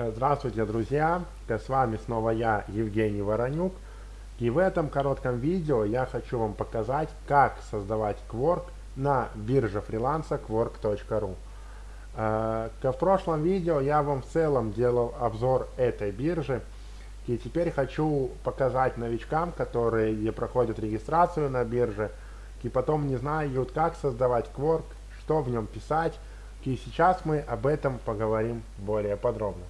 Э, здравствуйте, друзья! С вами снова я, Евгений Воронюк. И в этом коротком видео я хочу вам показать, как создавать Quark на бирже фриланса quark.ru. Э, в прошлом видео я вам в целом делал обзор этой биржи. И теперь хочу показать новичкам, которые проходят регистрацию на бирже, и потом не знают, как создавать Quark, что в нем писать. И сейчас мы об этом поговорим более подробно.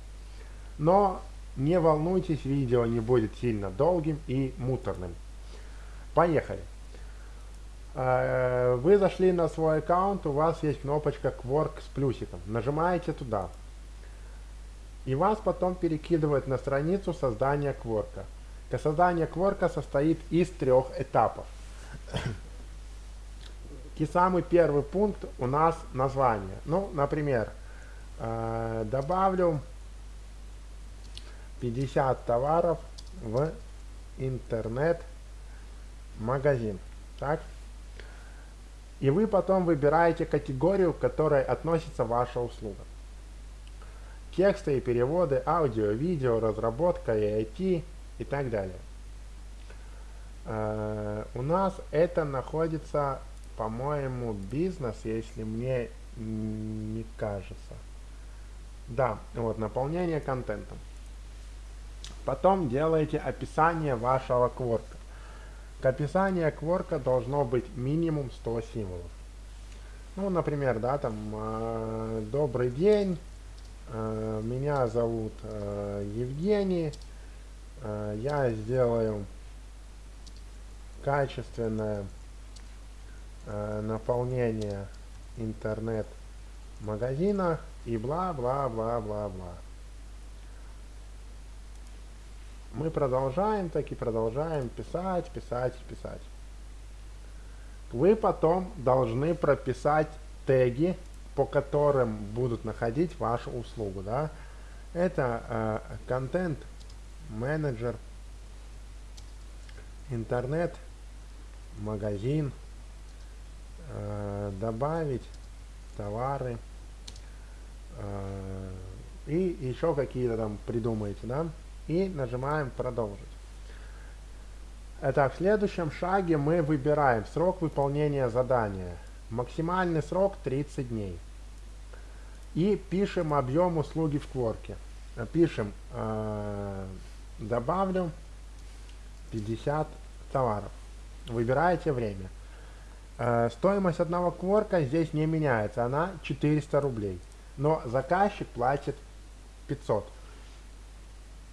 Но не волнуйтесь, видео не будет сильно долгим и муторным. Поехали. Э, вы зашли на свой аккаунт, у вас есть кнопочка Quark с плюсиком. Нажимаете туда. И вас потом перекидывает на страницу создания Quark. Создание Quark состоит из трех этапов. И самый первый пункт у нас название. Ну, например, э, добавлю 50 товаров в интернет-магазин. Так? И вы потом выбираете категорию, к которой относится ваша услуга. Тексты и переводы, аудио, видео, разработка и IT и так далее. Uh, у нас это находится, по-моему, бизнес, если мне не кажется. Да, вот, наполнение контентом. Потом делаете описание вашего кворка. К описанию кворка должно быть минимум 100 символов. Ну, например, да, там, э, добрый день, э, меня зовут э, Евгений, э, я сделаю качественное э, наполнение интернет-магазина и бла-бла-бла-бла-бла. Мы продолжаем так и продолжаем писать, писать, писать. Вы потом должны прописать теги, по которым будут находить вашу услугу. Да? Это э, менеджер, интернет, магазин, э, добавить товары э, и еще какие-то там придумаете, да? И нажимаем продолжить. Итак, в следующем шаге мы выбираем срок выполнения задания. Максимальный срок 30 дней. И пишем объем услуги в кворке. Пишем э, добавлю 50 товаров. Выбираете время. Э, стоимость одного кворка здесь не меняется, она 400 рублей. Но заказчик платит 500.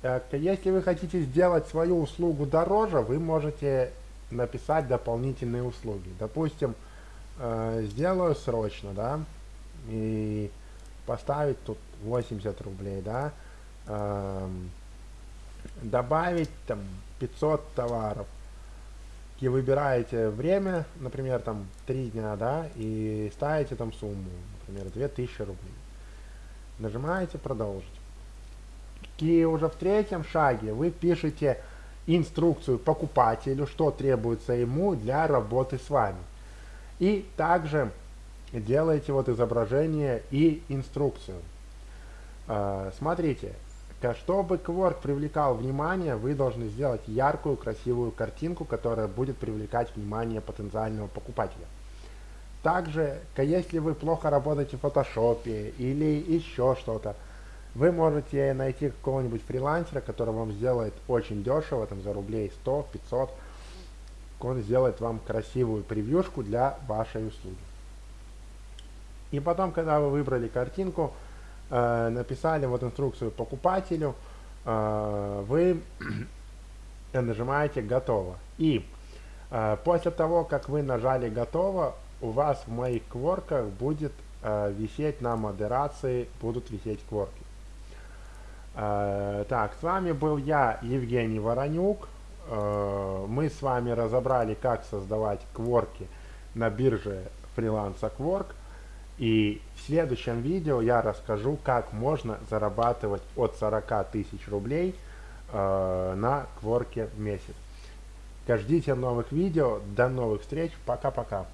Так, если вы хотите сделать свою услугу дороже, вы можете написать дополнительные услуги. Допустим, э, сделаю срочно, да, и поставить тут 80 рублей, да, э, добавить там 500 товаров, и выбираете время, например, там 3 дня, да, и ставите там сумму, например, 2000 рублей. Нажимаете продолжить. И уже в третьем шаге вы пишете инструкцию покупателю, что требуется ему для работы с вами. И также делаете вот изображение и инструкцию. А, смотрите, чтобы Quark привлекал внимание, вы должны сделать яркую, красивую картинку, которая будет привлекать внимание потенциального покупателя. Также, если вы плохо работаете в фотошопе или еще что-то, вы можете найти какого-нибудь фрилансера, который вам сделает очень дешево, там за рублей 100-500. Он сделает вам красивую превьюшку для вашей услуги. И потом, когда вы выбрали картинку, э, написали вот инструкцию покупателю, э, вы нажимаете «Готово». И э, после того, как вы нажали «Готово», у вас в моих кворках будет э, висеть на модерации, будут висеть кворки. Э, так, с вами был я, Евгений Воронюк. Э, мы с вами разобрали, как создавать кворки на бирже фриланса Quark. И в следующем видео я расскажу, как можно зарабатывать от 40 тысяч рублей э, на кворке в месяц. Ждите новых видео. До новых встреч. Пока-пока.